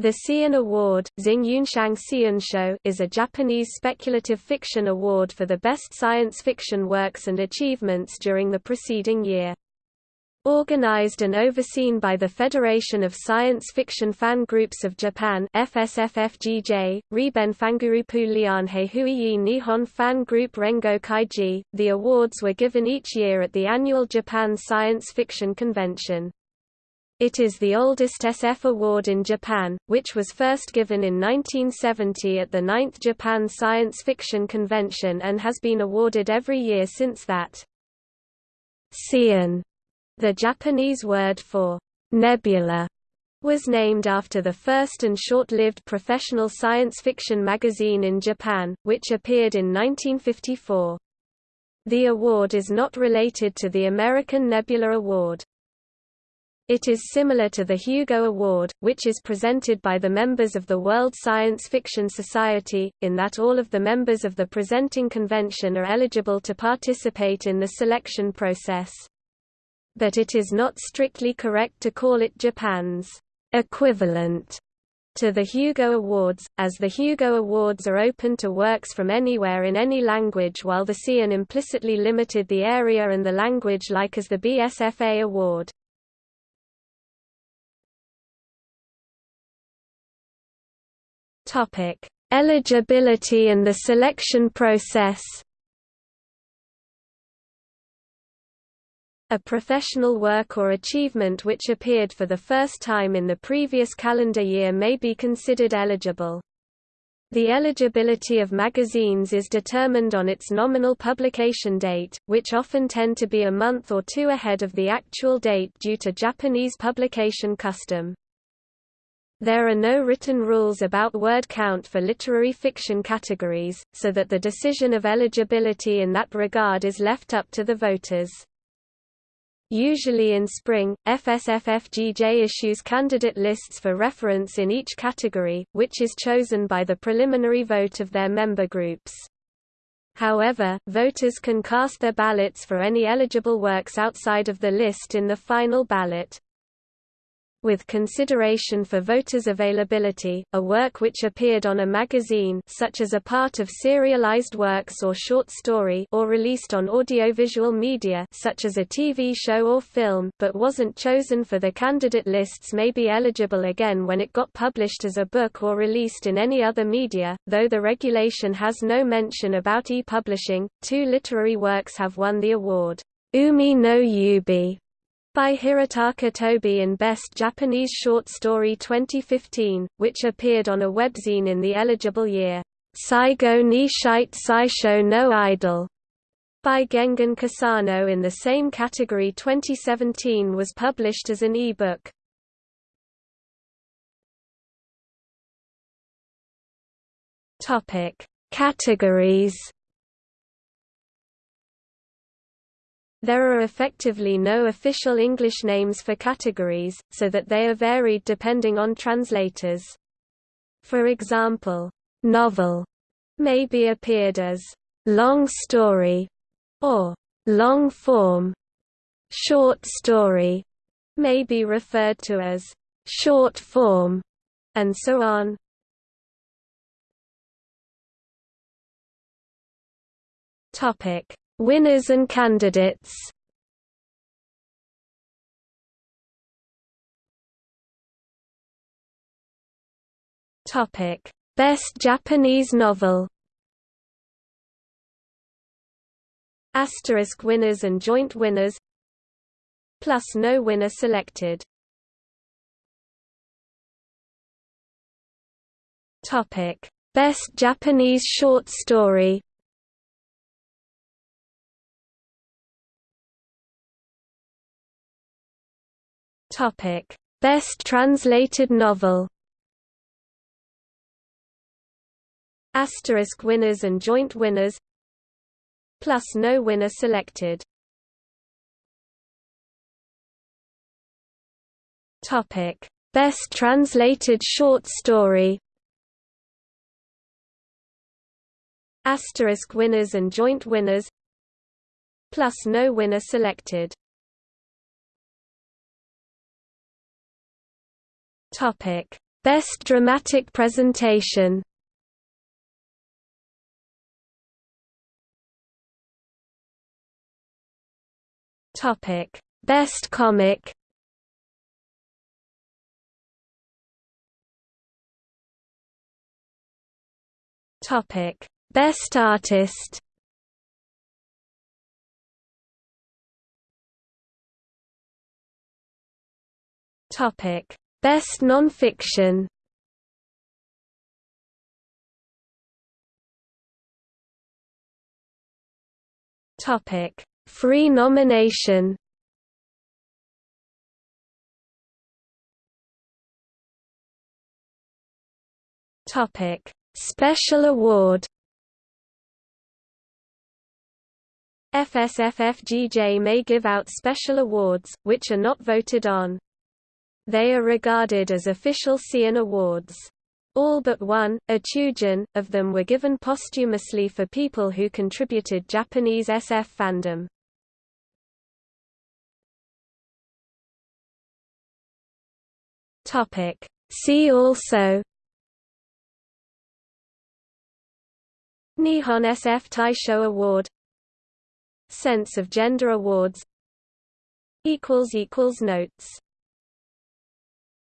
The Seiun Award is a Japanese speculative fiction award for the best science fiction works and achievements during the preceding year. Organized and overseen by the Federation of Science Fiction Fan Groups of Japan FSFFGJ, Riben Fangurupu Lianhei Huiyi Nihon Fan Group Rengo Kaiji, the awards were given each year at the annual Japan Science Fiction Convention. It is the oldest SF award in Japan, which was first given in 1970 at the 9th Japan Science Fiction Convention and has been awarded every year since that. Seiun, the Japanese word for nebula, was named after the first and short-lived professional science fiction magazine in Japan, which appeared in 1954. The award is not related to the American Nebula Award. It is similar to the Hugo Award, which is presented by the members of the World Science Fiction Society, in that all of the members of the presenting convention are eligible to participate in the selection process. But it is not strictly correct to call it Japan's equivalent to the Hugo Awards, as the Hugo Awards are open to works from anywhere in any language while the Seiun implicitly limited the area and the language like as the BSFA Award. Topic: Eligibility and the selection process. A professional work or achievement which appeared for the first time in the previous calendar year may be considered eligible. The eligibility of magazines is determined on its nominal publication date, which often tend to be a month or two ahead of the actual date due to Japanese publication custom. There are no written rules about word count for literary fiction categories, so that the decision of eligibility in that regard is left up to the voters. Usually in spring, FSFFGJ issues candidate lists for reference in each category, which is chosen by the preliminary vote of their member groups. However, voters can cast their ballots for any eligible works outside of the list in the final ballot with consideration for voters' availability, a work which appeared on a magazine such as a part of serialized works or short story or released on audiovisual media such as a TV show or film but wasn't chosen for the candidate lists may be eligible again when it got published as a book or released in any other media, though the regulation has no mention about e-publishing. Two literary works have won the award. Umi no Yubi by Hirotaka Tobi in Best Japanese Short Story 2015, which appeared on a webzine in the eligible year. Saigo ni shite saisho no idol by Gengen Kusano in the same category 2017 was published as an e-book. Topic: Categories There are effectively no official English names for categories, so that they are varied depending on translators. For example, novel may be appeared as long story or long form. Short story may be referred to as short form, and so on. Topic: Winners and candidates Topic: Best Japanese novel. Asterisk winners and joint winners. Plus no winner selected. Topic: Best Japanese short story. Topic: Best translated novel. Asterisk winners and joint winners. Plus no winner selected. Topic: Best translated short story. Asterisk winners and joint winners. Plus no winner selected. Topic: Best Dramatic Presentation. Topic: Best Comic. Topic: Best Artist. Topic: Best Nonfiction. Topic: Free nomination Topic: Special Award. FSFFGJ may give out special awards, which are not voted on. They are regarded as official Seiun awards. All but one, a Chujin, of them were given posthumously for people who contributed Japanese SF fandom. Topic. See also Nihon SF Taisho Award Sense of Gender Awards Notes